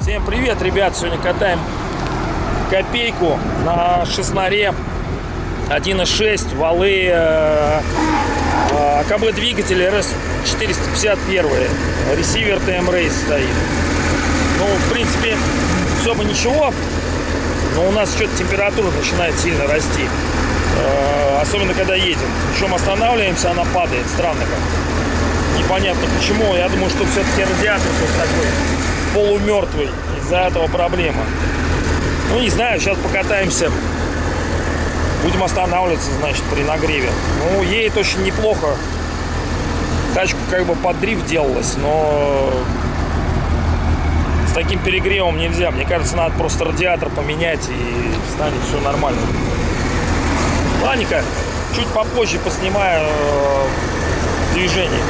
Всем привет, ребят! Сегодня катаем копейку на шестнаре 1.6 валы э, э, АКБ двигатель RS451 ресивер TM Race стоит. Ну в принципе все бы ничего но у нас что-то температура начинает сильно расти особенно когда едем. Причем останавливаемся она падает. Странно как. Непонятно почему. Я думаю что все-таки радиатор тут такой полумертвый из-за этого проблема. Ну не знаю сейчас покатаемся. Будем останавливаться значит при нагреве. Ну едет очень неплохо. Тачку как бы под дрифт делалась но с таким перегревом нельзя. Мне кажется надо просто радиатор поменять и станет все нормально Ладненько, чуть попозже поснимаю э, движение.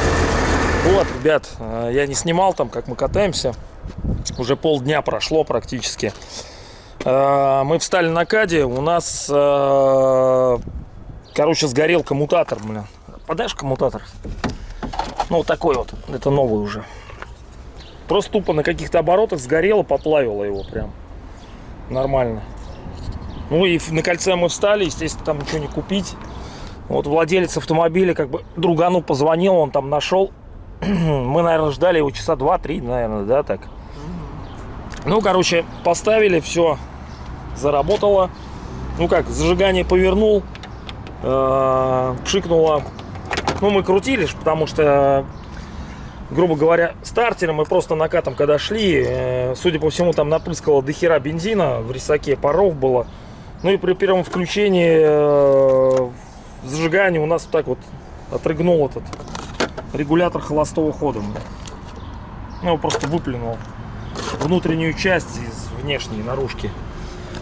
Вот, ребят, э, я не снимал там, как мы катаемся. Уже полдня прошло практически. Э, мы встали на каде, у нас, короче, сгорел коммутатор, блин. Подашь коммутатор? Ну, вот такой вот, это новый уже. Просто тупо на каких-то оборотах сгорело, поплавило его прям. Нормально. Ну и на кольце мы встали, естественно, там ничего не купить. Вот владелец автомобиля как бы другану позвонил, он там нашел. Мы, наверное, ждали его часа два-три, наверное, да, так. Ну, короче, поставили, все заработало. Ну как, зажигание повернул, э, пшикнуло. Ну, мы крутили, потому что, грубо говоря, стартером мы просто накатом, когда шли, э, судя по всему, там напрыскало дохера бензина, в рисаке паров было. Ну и при первом включении э, зажигания у нас вот так вот отрыгнул этот регулятор холостого хода. Ну, его просто выплюнул внутреннюю часть из внешней наружки.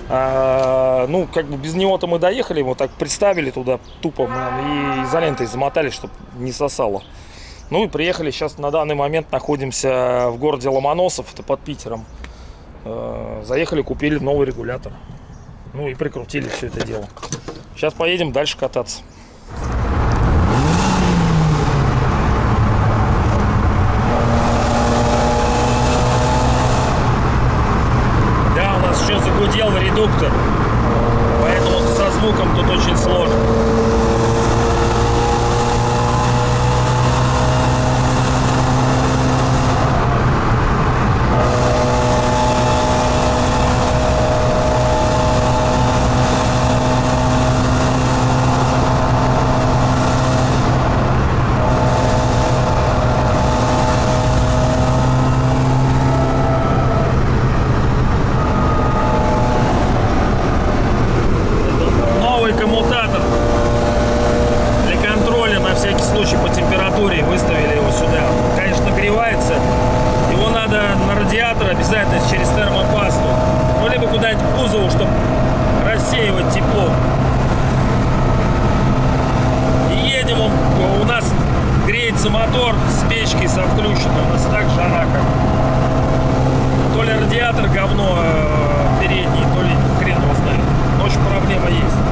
А, ну, как бы без него-то мы доехали, вот так приставили туда тупо и изолентой замотали, чтобы не сосало. Ну и приехали, сейчас на данный момент находимся в городе Ломоносов, это под Питером. Э, заехали, купили новый регулятор. Ну и прикрутили все это дело. Сейчас поедем дальше кататься. Да, у нас еще загудел редуктор. Поэтому со звуком тут очень сложно. Мотор с печкой со включенным. У нас так жара как. То ли радиатор говно э, передний, то ли хрен его знает. Но очень проблема есть.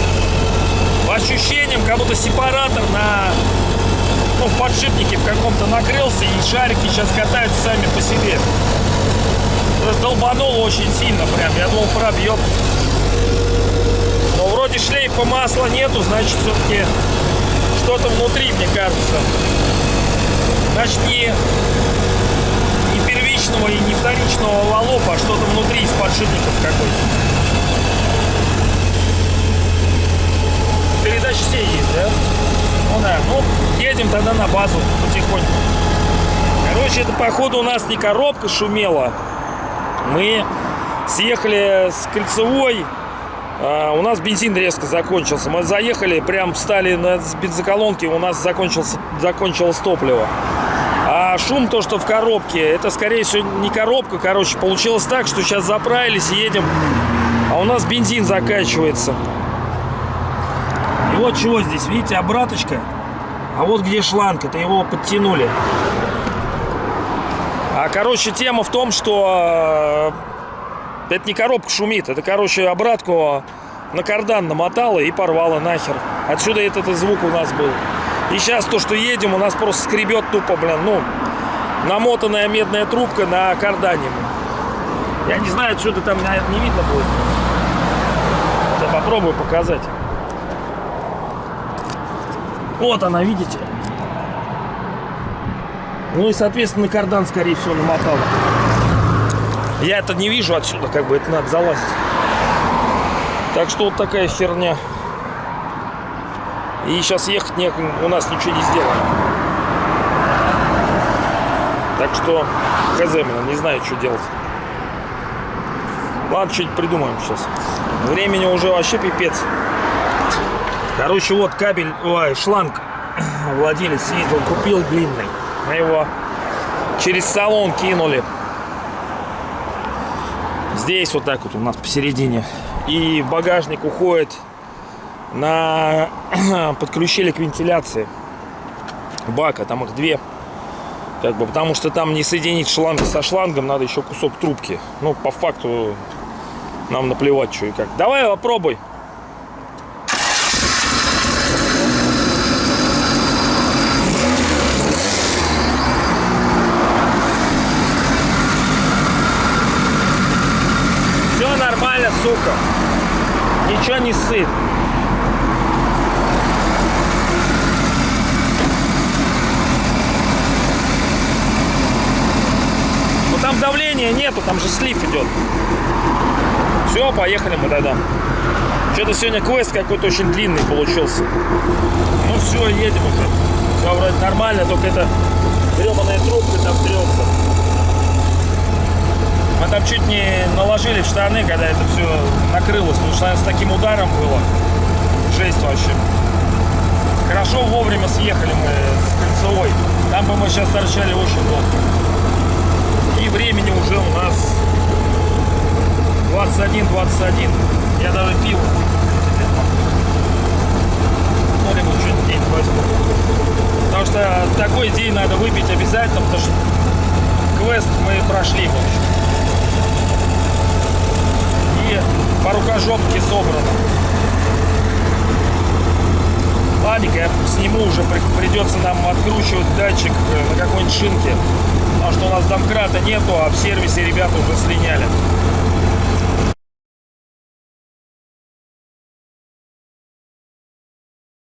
по ощущениям, как будто сепаратор на ну, в подшипнике в каком-то накрылся, и шарики сейчас катаются сами по себе. Долбануло очень сильно прям. Я думал, пробьет. Но вроде шлейфа масла нету, значит, все-таки что-то внутри, мне кажется. Значит, не, не первичного и не вторичного валопа, а что-то внутри из подшипников какой-то. Передача все есть, да? Ну да, ну едем тогда на базу потихоньку. Короче, это походу у нас не коробка шумела. Мы съехали с кольцевой. А, у нас бензин резко закончился. Мы заехали, прям встали на бензоколонке, у нас закончился, закончилось топливо. А шум то, что в коробке, это скорее всего не коробка, короче, получилось так, что сейчас заправились едем, а у нас бензин заканчивается. Вот чего здесь, видите, обраточка, а вот где шланг, это его подтянули. А, короче, тема в том, что э, это не коробка шумит, это, короче, обратку на кардан намотала и порвала нахер. Отсюда этот звук у нас был. И сейчас то, что едем, у нас просто скребет тупо, блин, ну, намотанная медная трубка на кардане. Я не знаю, что-то там не видно будет. Я попробую показать. Вот она, видите? Ну и, соответственно, кардан, скорее всего, намотал. Я это не вижу отсюда, как бы это надо залазить. Так что вот такая херня. И сейчас ехать не, у нас ничего не сделаем. Так что хз, не знаю, что делать. Ладно, что-нибудь придумаем сейчас. Времени уже вообще пипец. Короче, вот кабель, ой, шланг владелец ездил, купил длинный. Мы его через салон кинули. Здесь вот так вот у нас посередине. И багажник уходит на подключили к вентиляции бака, там их две. Как бы, потому что там не соединить шланг со шлангом, надо еще кусок трубки. Ну, по факту, нам наплевать, что и как. Давай попробуй. Все нормально, сука. Ничего не сыт. там давления нету, там же слив идет. Все, поехали мы тогда. Что-то сегодня квест какой-то очень длинный получился. Ну все, едем уже. Все вроде нормально, только это гребаная трубка там трется. Мы там чуть не наложили в штаны, когда это все накрылось, потому что с таким ударом было. Жесть вообще. Хорошо вовремя съехали мы с кольцевой. Там бы мы сейчас торчали очень долго. И времени уже у нас 21-21. Я даже пил. Ну, либо что-нибудь день возьму. Потому что такой день надо выпить обязательно, потому что квест мы прошли, в общем. И по рукожопке собрано. Ладненько, я сниму уже, придется нам откручивать датчик э, на какой-нибудь шинке. Потому что у нас домкрата нету, а в сервисе ребята уже слиняли.